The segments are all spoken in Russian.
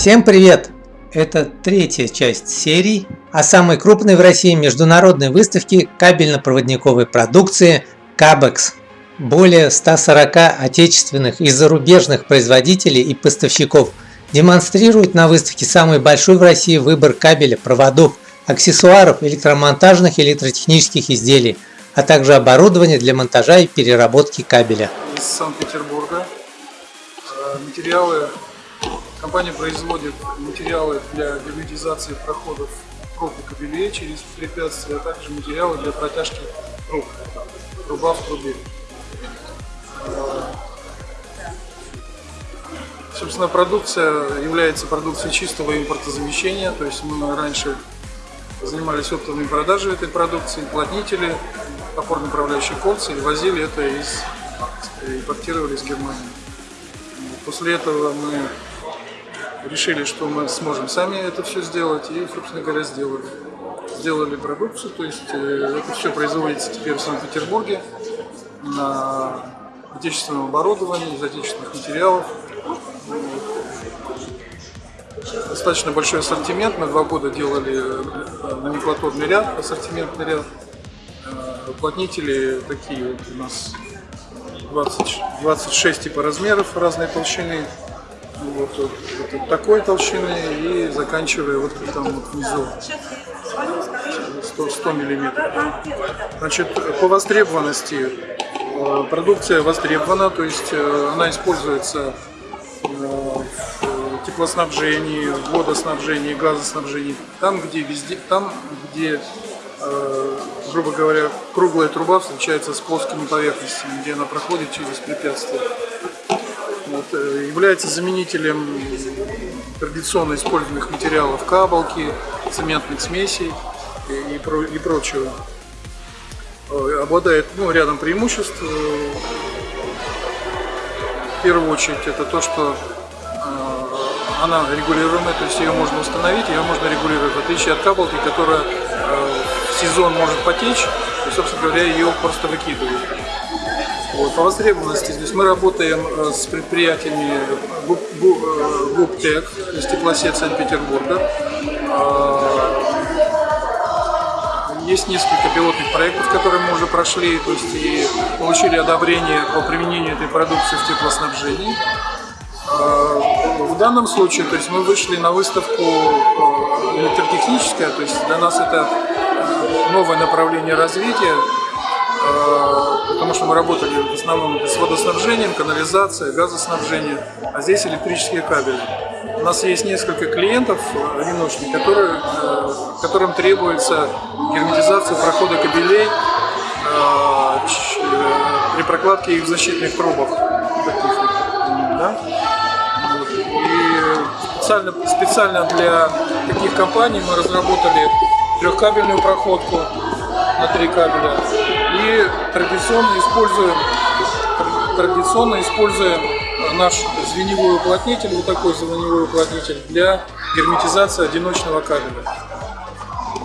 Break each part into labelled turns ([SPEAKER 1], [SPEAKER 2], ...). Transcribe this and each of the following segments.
[SPEAKER 1] Всем привет! Это третья часть серии о самой крупной в России международной выставке кабельно-проводниковой продукции CABEX. Более 140 отечественных и зарубежных производителей и поставщиков демонстрируют на выставке самый большой в России выбор кабеля, проводов, аксессуаров, электромонтажных и электротехнических изделий, а также оборудования для монтажа и переработки кабеля.
[SPEAKER 2] Из Санкт-Петербурга э, материалы Компания производит материалы для герметизации проходов труб и кабелей через препятствия, а также материалы для протяжки труб, труба в трубе. Собственно, продукция является продукцией чистого импортозамещения, то есть мы раньше занимались оптовой продажей этой продукции, плотнители, опорно-направляющие кольца и возили это из, импортировали из Германии. После этого мы решили, что мы сможем сами это все сделать и, собственно говоря, сделали. Сделали продукцию, то есть э, это все производится теперь в Санкт-Петербурге на отечественном оборудовании, из отечественных материалов. Достаточно большой ассортимент. Мы два года делали э, номенклатурный ряд, ассортиментный ряд. Э, уплотнители такие вот у нас 20, 26 типа размеров разной толщины вот, вот, такой толщины и заканчивая вот там вот внизу. 100, 100 миллиметров. Значит, по востребованности э, продукция востребована, то есть э, она используется э, в теплоснабжении, в водоснабжении, газоснабжении, там, где везде, там, где грубо говоря, круглая труба встречается с плоскими поверхностями, где она проходит через препятствия э, является заменителем традиционно используемых материалов кабалки, цементных смесей и, и прочего. Э, обладает ну, рядом преимуществ. Э, в первую очередь это то, что она регулируемая, то есть ее можно установить, ее можно регулировать, в отличие от кабалки, которая в сезон может потечь, и, собственно говоря, ее просто выкидывают. Вот, по востребованности здесь мы работаем э, с предприятиями ГУПТЕК, из теплосет Санкт-Петербурга. А, есть несколько пилотных проектов, которые мы уже прошли, то есть и получили одобрение по применению этой продукции в теплоснабжении. В данном случае, то есть мы вышли на выставку э, электротехническая, то есть для нас это э, новое направление развития, Э, потому что мы работали в основном с водоснабжением, канализацией, газоснабжением, а здесь электрические кабели. У нас есть несколько клиентов э, одиночных, которые, э, которым требуется герметизация прохода кабелей при прокладке их защитных трубах. Да? И специально, специально для таких компаний мы разработали трехкабельную проходку на три кабеля и традиционно используем, традиционно используем наш звеневой уплотнитель, вот такой звеневой уплотнитель для герметизации одиночного кабеля.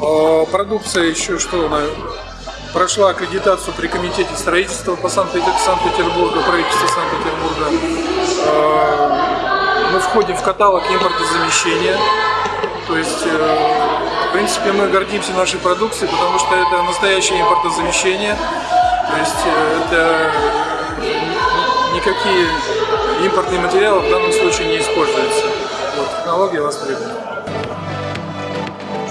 [SPEAKER 2] А, продукция еще что она прошла аккредитацию при комитете строительства по Санкт-Петербургу, правительства Санкт-Петербурга. А, мы входим в каталог импортозамещения, то есть э, принципе, мы гордимся нашей продукцией, потому что это настоящее импортозамещение. То есть э, это никакие импортные материалы в данном случае не используются. Вот, технология востребована.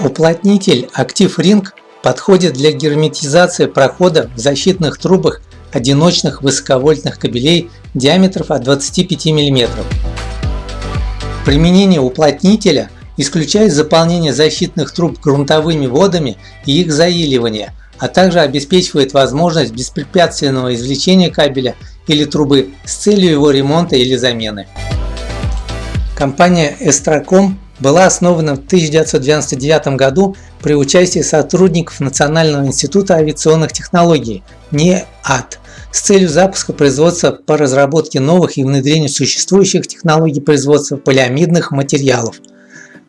[SPEAKER 1] Уплотнитель Active Ring подходит для герметизации прохода в защитных трубах одиночных высоковольтных кабелей диаметров от 25 мм. Применение уплотнителя исключает заполнение защитных труб грунтовыми водами и их заиливание, а также обеспечивает возможность беспрепятственного извлечения кабеля или трубы с целью его ремонта или замены. Компания Эстраком была основана в 1999 году при участии сотрудников Национального института авиационных технологий НЕАТ с целью запуска производства по разработке новых и внедрению существующих технологий производства полиамидных материалов –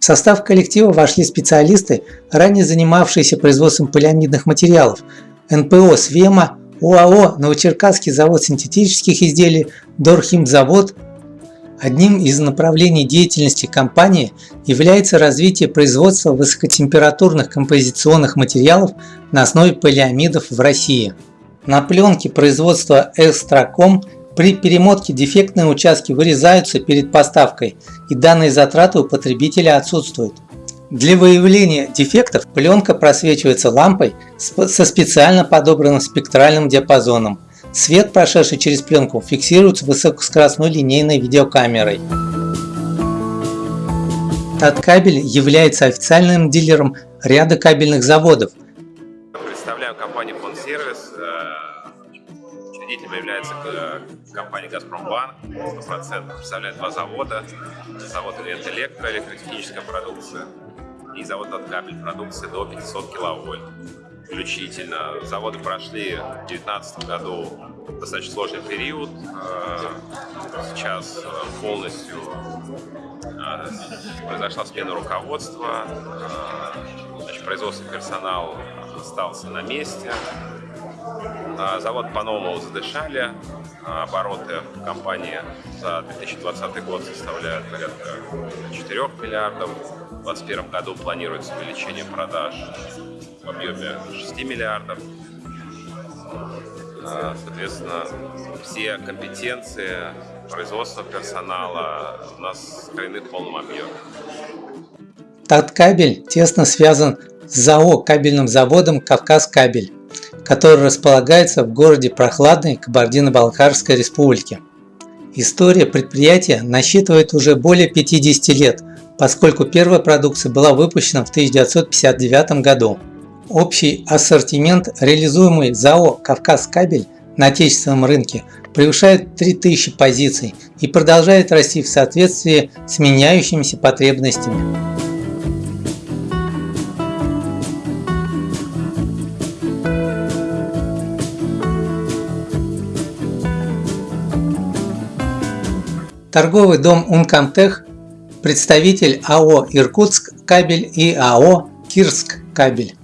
[SPEAKER 1] в состав коллектива вошли специалисты, ранее занимавшиеся производством полиамидных материалов, НПО «Свема», ОАО «Новочеркасский завод синтетических изделий», Дорхимзавод, Одним из направлений деятельности компании является развитие производства высокотемпературных композиционных материалов на основе полиамидов в России. На пленке производства Экстраком при перемотке дефектные участки вырезаются перед поставкой и данные затраты у потребителя отсутствуют. Для выявления дефектов пленка просвечивается лампой со специально подобранным спектральным диапазоном. Свет, прошедший через пленку, фиксируется высокоскоростной линейной видеокамерой. Таткабель является официальным дилером ряда кабельных заводов.
[SPEAKER 3] Представляю компанию Фондсервис. Э, учредителем является компания «Газпромбанк». 100% представляет два завода. Завод «Электро», электротехническая продукция и завод от кабель продукции до 500 киловольт включительно. Заводы прошли в 2019 году достаточно сложный период. Э, сейчас э, полностью э, произошла смена руководства, значит, производственный персонал остался на месте. Завод по-новому задышали, обороты компании за 2020 год составляют порядка 4 миллиардов. В 2021 году планируется увеличение продаж в объеме 6 миллиардов. А, соответственно, все компетенции производственного персонала у нас скорены в полном объеме.
[SPEAKER 1] Таткабель тесно связан с ЗАО кабельным заводом «Кавказ кабель», который располагается в городе Прохладной Кабардино-Балкарской республики. История предприятия насчитывает уже более 50 лет, поскольку первая продукция была выпущена в 1959 году. Общий ассортимент, реализуемый ЗАО «Кавказ кабель» на отечественном рынке, превышает 3000 позиций и продолжает расти в соответствии с меняющимися потребностями. Торговый дом Ункомтех, представитель АО «Иркутск кабель» и АО «Кирск кабель».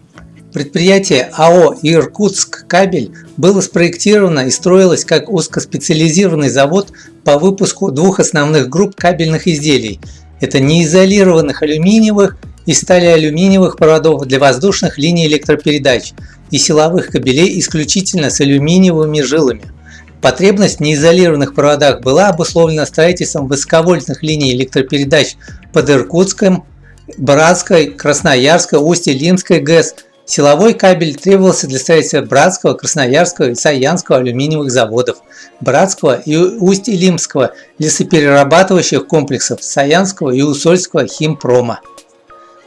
[SPEAKER 1] Предприятие АО «Иркутск кабель» было спроектировано и строилось как узкоспециализированный завод по выпуску двух основных групп кабельных изделий. Это неизолированных алюминиевых и сталиалюминиевых проводов для воздушных линий электропередач и силовых кабелей исключительно с алюминиевыми жилами. Потребность в неизолированных проводах была обусловлена строительством высоковольтных линий электропередач под Иркутском, Братской, Красноярской, Усть-Илимской ГЭС – Силовой кабель требовался для строительства Братского, Красноярского и Саянского алюминиевых заводов, Братского и Усть-Илимского лесоперерабатывающих комплексов, Саянского и Усольского химпрома.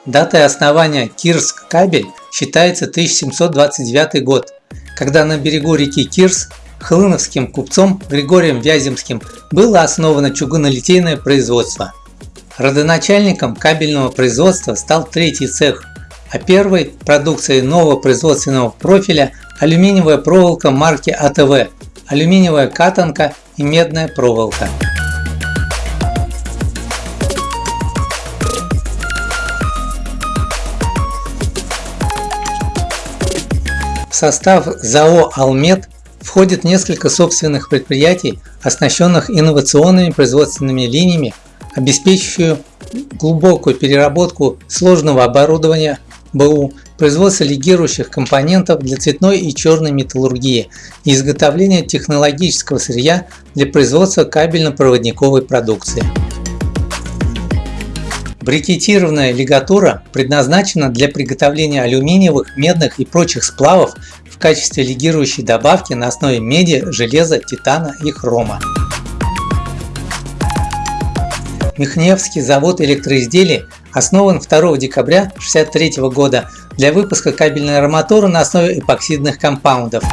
[SPEAKER 1] Датой основания Кирск кабель считается 1729 год, когда на берегу реки Кирс хлыновским купцом Григорием Вяземским было основано чугунолитейное производство. Родоначальником кабельного производства стал третий цех а первой продукцией нового производственного профиля алюминиевая проволока марки АТВ, алюминиевая катанка и медная проволока. В состав ЗАО «Алмет» входит несколько собственных предприятий, оснащенных инновационными производственными линиями, обеспечивающую глубокую переработку сложного оборудования БУ, производство легирующих компонентов для цветной и черной металлургии и изготовление технологического сырья для производства кабельно-проводниковой продукции. Брикетированная лигатура предназначена для приготовления алюминиевых, медных и прочих сплавов в качестве лигирующей добавки на основе меди, железа, титана и хрома. Михневский завод электроизделий основан 2 декабря 1963 года для выпуска кабельной арматуры на основе эпоксидных компаундов.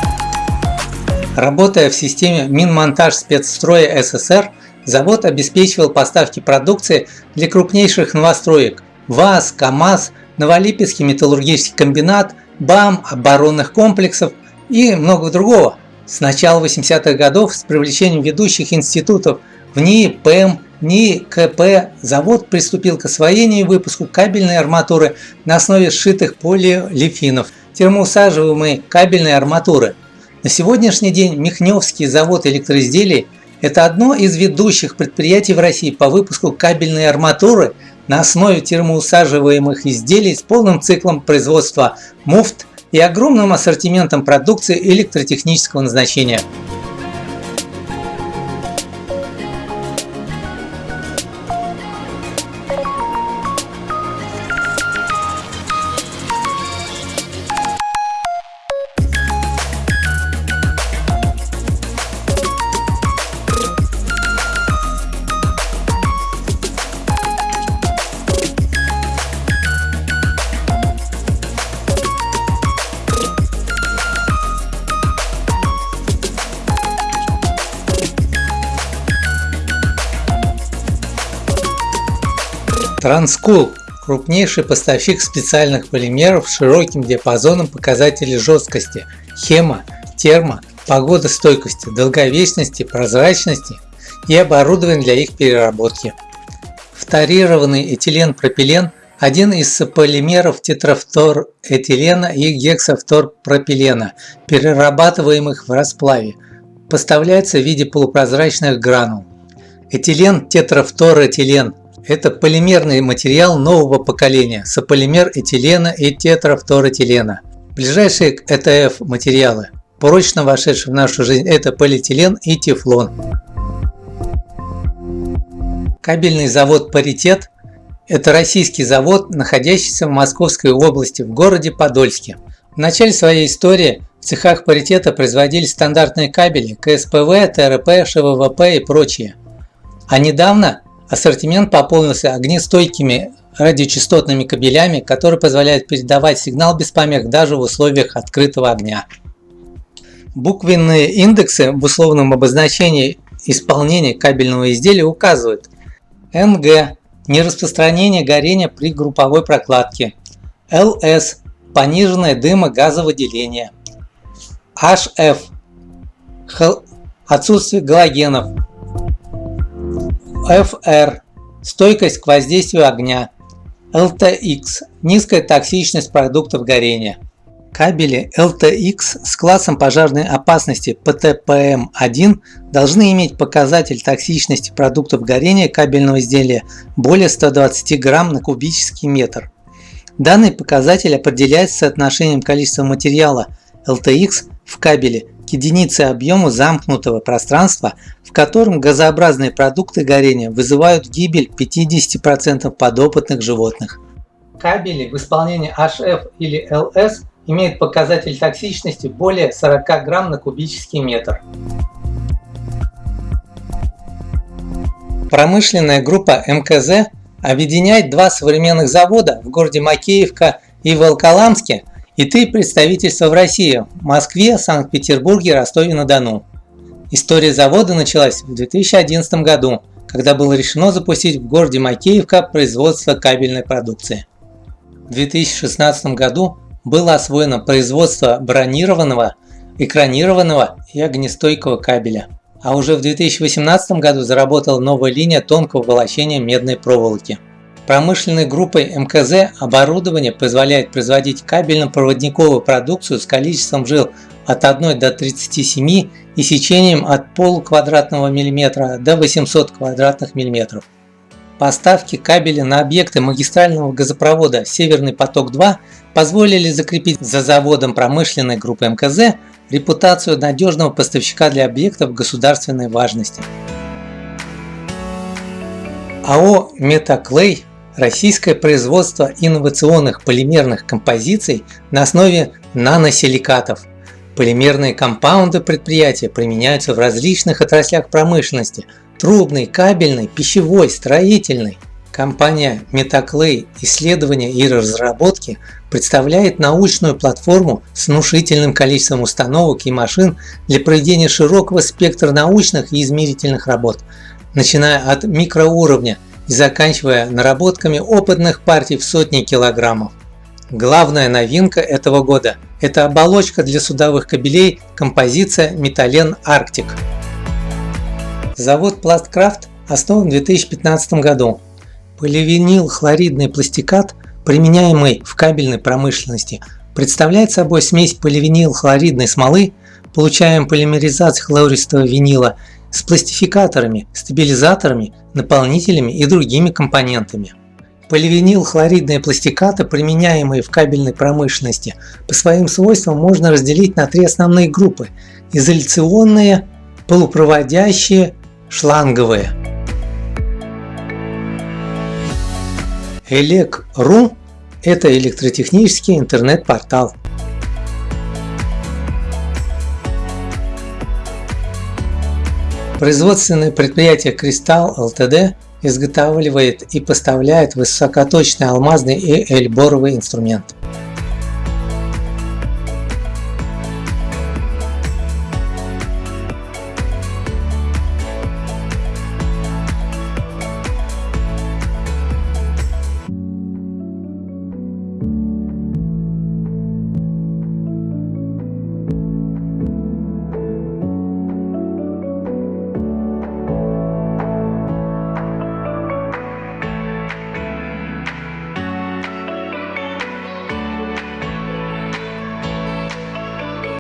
[SPEAKER 1] Работая в системе Минмонтаж спецстроя СССР, завод обеспечивал поставки продукции для крупнейших новостроек ВАЗ, КАМАЗ, Новолипецкий металлургический комбинат, БАМ, оборонных комплексов и много другого. С начала 80-х годов с привлечением ведущих институтов в НИИ, ПЭМ, НИИ КП завод приступил к освоению и выпуску кабельной арматуры на основе сшитых полиолефинов, термоусаживаемой кабельной арматуры. На сегодняшний день Михневский завод электроизделий Это одно из ведущих предприятий в России по выпуску кабельной арматуры на основе термоусаживаемых изделий с полным циклом производства муфт и огромным ассортиментом продукции электротехнического назначения. Транскул – крупнейший поставщик специальных полимеров с широким диапазоном показателей жесткости, хемо, термо, погодостойкости, долговечности, прозрачности и оборудование для их переработки. Фторированный этилен-пропилен – один из полимеров тетрафторэтилена и гексафторпропилена, перерабатываемых в расплаве. Поставляется в виде полупрозрачных гранул. Этилен-тетрафторэтилен это полимерный материал нового поколения, сополимер этилена и тетрафторэтилена. Ближайшие к ЭТФ материалы, прочно вошедшие в нашу жизнь, это полиэтилен и тефлон. Кабельный завод «Паритет» – это российский завод, находящийся в Московской области, в городе Подольске. В начале своей истории в цехах паритета производились стандартные кабели КСПВ, ТРП, ШВВП и прочие. А недавно Ассортимент пополнился огнестойкими радиочастотными кабелями, которые позволяют передавать сигнал без помех даже в условиях открытого огня. Буквенные индексы в условном обозначении исполнения кабельного изделия указывают НГ – нераспространение горения при групповой прокладке, ЛС – пониженное дымогазовыделение, HF – отсутствие галогенов, FR – стойкость к воздействию огня, LTX – низкая токсичность продуктов горения. Кабели LTX с классом пожарной опасности PTPM1 должны иметь показатель токсичности продуктов горения кабельного изделия более 120 грамм на кубический метр. Данный показатель определяется соотношением количества материала LTX в кабеле единицы объема замкнутого пространства, в котором газообразные продукты горения вызывают гибель 50% подопытных животных. Кабели в исполнении HF или LS имеют показатель токсичности более 40 грамм на кубический метр. Промышленная группа МКЗ объединяет два современных завода в городе Макеевка и Волоколамске и три представительства в России – Москве, Санкт-Петербурге, Ростове-на-Дону. История завода началась в 2011 году, когда было решено запустить в городе Макеевка производство кабельной продукции. В 2016 году было освоено производство бронированного, экранированного и огнестойкого кабеля. А уже в 2018 году заработала новая линия тонкого волочения медной проволоки. Промышленной группой МКЗ оборудование позволяет производить кабельно-проводниковую продукцию с количеством жил от 1 до 37 и сечением от полуквадратного миллиметра до 800 квадратных миллиметров. Поставки кабеля на объекты магистрального газопровода «Северный поток-2» позволили закрепить за заводом промышленной группы МКЗ репутацию надежного поставщика для объектов государственной важности. АО «Метаклей» Российское производство инновационных полимерных композиций на основе наносиликатов. Полимерные компаунды предприятия применяются в различных отраслях промышленности – трубной, кабельной, пищевой, строительной. Компания Metaclay Исследования и разработки представляет научную платформу с внушительным количеством установок и машин для проведения широкого спектра научных и измерительных работ, начиная от микроуровня – заканчивая наработками опытных партий в сотни килограммов. Главная новинка этого года – это оболочка для судовых кабелей композиция Металлен Арктик. Завод Пласткрафт основан в 2015 году. Поливинил хлоридный пластикат, применяемый в кабельной промышленности, представляет собой смесь поливинил хлоридной смолы, получаем полимеризацию хлористого винила с пластификаторами, стабилизаторами, наполнителями и другими компонентами. Поливинилхлоридные пластикаты, применяемые в кабельной промышленности, по своим свойствам можно разделить на три основные группы – изоляционные, полупроводящие, шланговые. Элек.ру – это электротехнический интернет-портал. Производственное предприятие Кристалл ЛТД изготавливает и поставляет высокоточный алмазный и эльборовый инструмент.